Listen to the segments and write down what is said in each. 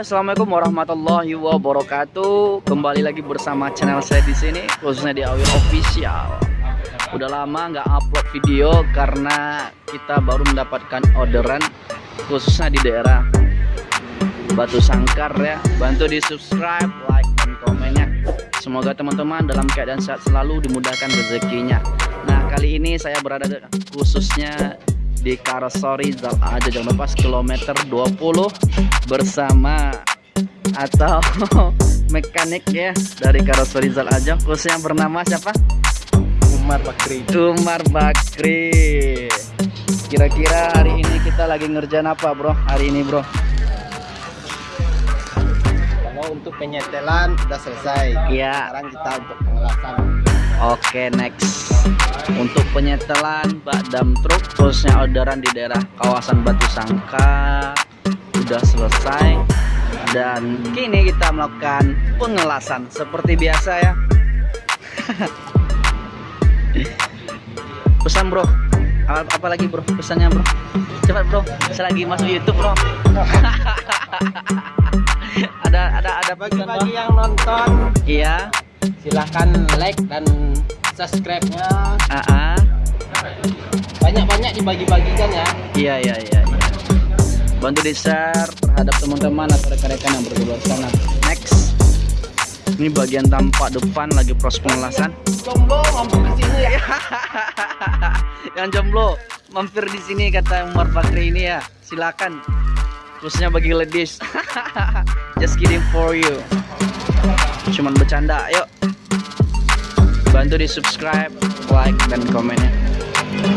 Assalamualaikum warahmatullahi wabarakatuh. Kembali lagi bersama channel saya di sini, khususnya di Awil Official. Udah lama nggak upload video karena kita baru mendapatkan orderan, khususnya di daerah Batu Sangkar ya. Bantu di subscribe, like, dan komennya. Semoga teman-teman dalam keadaan sehat selalu dimudahkan rezekinya. Nah, kali ini saya berada khususnya di Karosori Zal aja jangan lupa kilometer 20 bersama atau mekanik ya dari Karosori Zal aja khususnya bernama siapa? Umar Bakri. Umar Bakri. Kira-kira hari ini kita lagi ngerjain apa, Bro? Hari ini, Bro? Kalau untuk penyetelan sudah selesai. Iya. Sekarang kita untuk pengelasan. Oke, next. Untuk penyetelan bak dam truk khususnya orderan di daerah kawasan Batu Sangka sudah selesai dan kini kita melakukan pengelasan seperti biasa ya. Pesan, Bro. Apa, apa lagi, Bro? Pesannya, Bro. Cepat, Bro. Saya lagi masuk YouTube, Bro. ada ada ada? Bagi-bagi yang nonton, Iya. Silahkan like dan subscribe-nya. Ah, ah. Banyak-banyak dibagi-bagikan ya. Iya iya iya. Bantu di share terhadap teman-teman atau rekan-rekan yang di sana. Next. Ini bagian tampak depan lagi proses pengelasan. Jomblo mampir ke sini ya. yang jomblo mampir di sini kata Umar Bakri ini ya. Silakan. Khususnya bagi ladies. Just kidding for you. Cuman bercanda. Yuk. Bantu di subscribe, like dan komennya.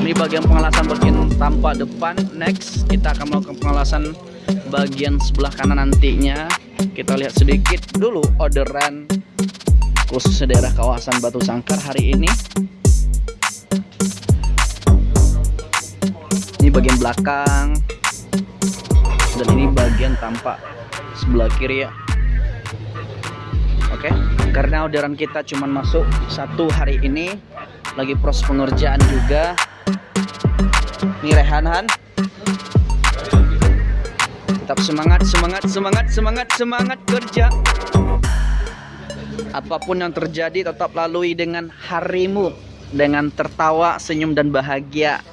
Ini bagian pengelasan bagian tampak depan. Next, kita akan melakukan pengelasan bagian sebelah kanan nantinya. Kita lihat sedikit dulu orderan khususnya daerah kawasan Batu Sangkar hari ini. Ini bagian belakang dan ini bagian tampak sebelah kiri ya. Oke, karena orderan kita cuma masuk satu hari ini, lagi proses pengerjaan juga. Ini Rehan Han. Tetap semangat, semangat, semangat, semangat, semangat kerja. Apa pun yang terjadi tetap lalui dengan harimu dengan tertawa, senyum dan bahagia.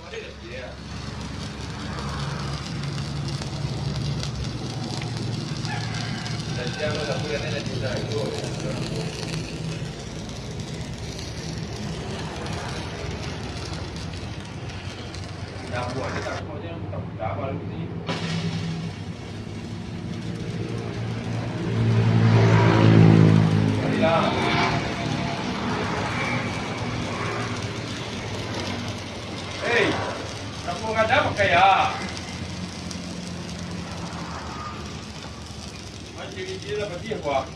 Apa pasti apa?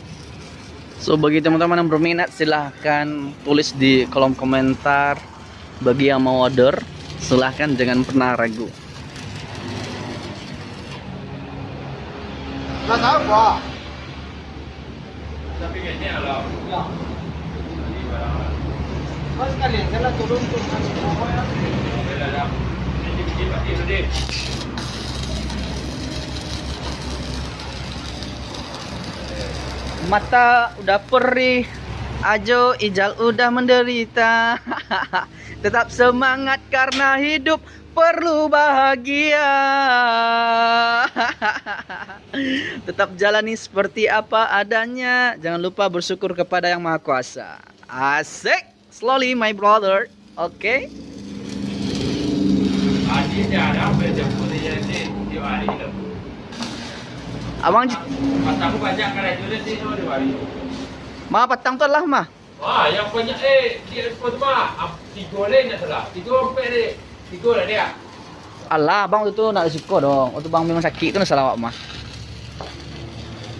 So bagi teman-teman yang berminat silahkan tulis di kolom komentar Bagi yang mau order silahkan jangan pernah ragu. Ya. Mata udah perih Ajo Ijal udah menderita. Tetap semangat karena hidup perlu bahagia. Tetap jalani seperti apa adanya. Jangan lupa bersyukur kepada yang maha kuasa. Asik. Slowly my brother. Oke? Dia hari itu. Abang banyak sih di hari. Ma patang tu lah mah Ah, yang banyak eh dia pun mah tiga lain nak salah. Tiga empat dia. Tiga lah dia. Alah, bang itu nak risiko dong. Waktu bang memang sakit tu nak salah awak mah.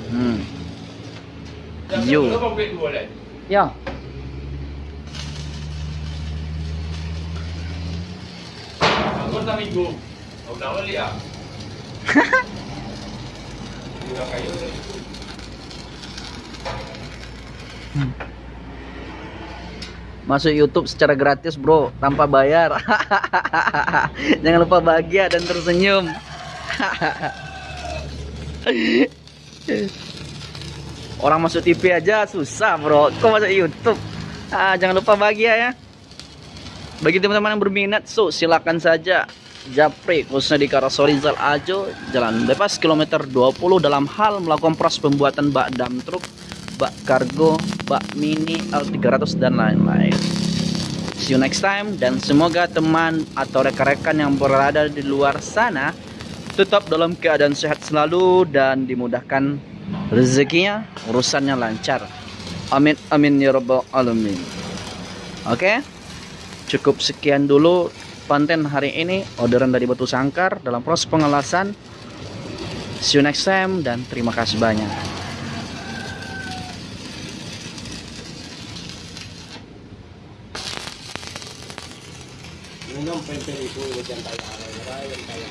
Hmm. Yo. Ya. Aku tak minggu. Kau dah balik ah. Dia kayu tu. Masuk YouTube secara gratis, Bro, tanpa bayar. Jangan lupa bahagia dan tersenyum. Orang masuk TV aja susah bro Kok masuk YouTube ah, Jangan lupa bahagia ya Bagi teman-teman yang berminat So silakan saja Japri khususnya di Karasori Zal Ajo Jalan bebas kilometer 20 Dalam hal melakukan proses pembuatan bak dam truk Bak kargo Bak mini L300 dan lain-lain. See you next time Dan semoga teman atau rekan-rekan yang berada di luar sana Tetap dalam keadaan sehat selalu Dan dimudahkan rezekinya urusannya lancar. Amin amin ya rabbal alamin. Oke cukup sekian dulu konten hari ini orderan dari Batu Sangkar dalam proses pengelasan. See you next time dan terima kasih banyak Minum pempek itu yang kayak yang kayak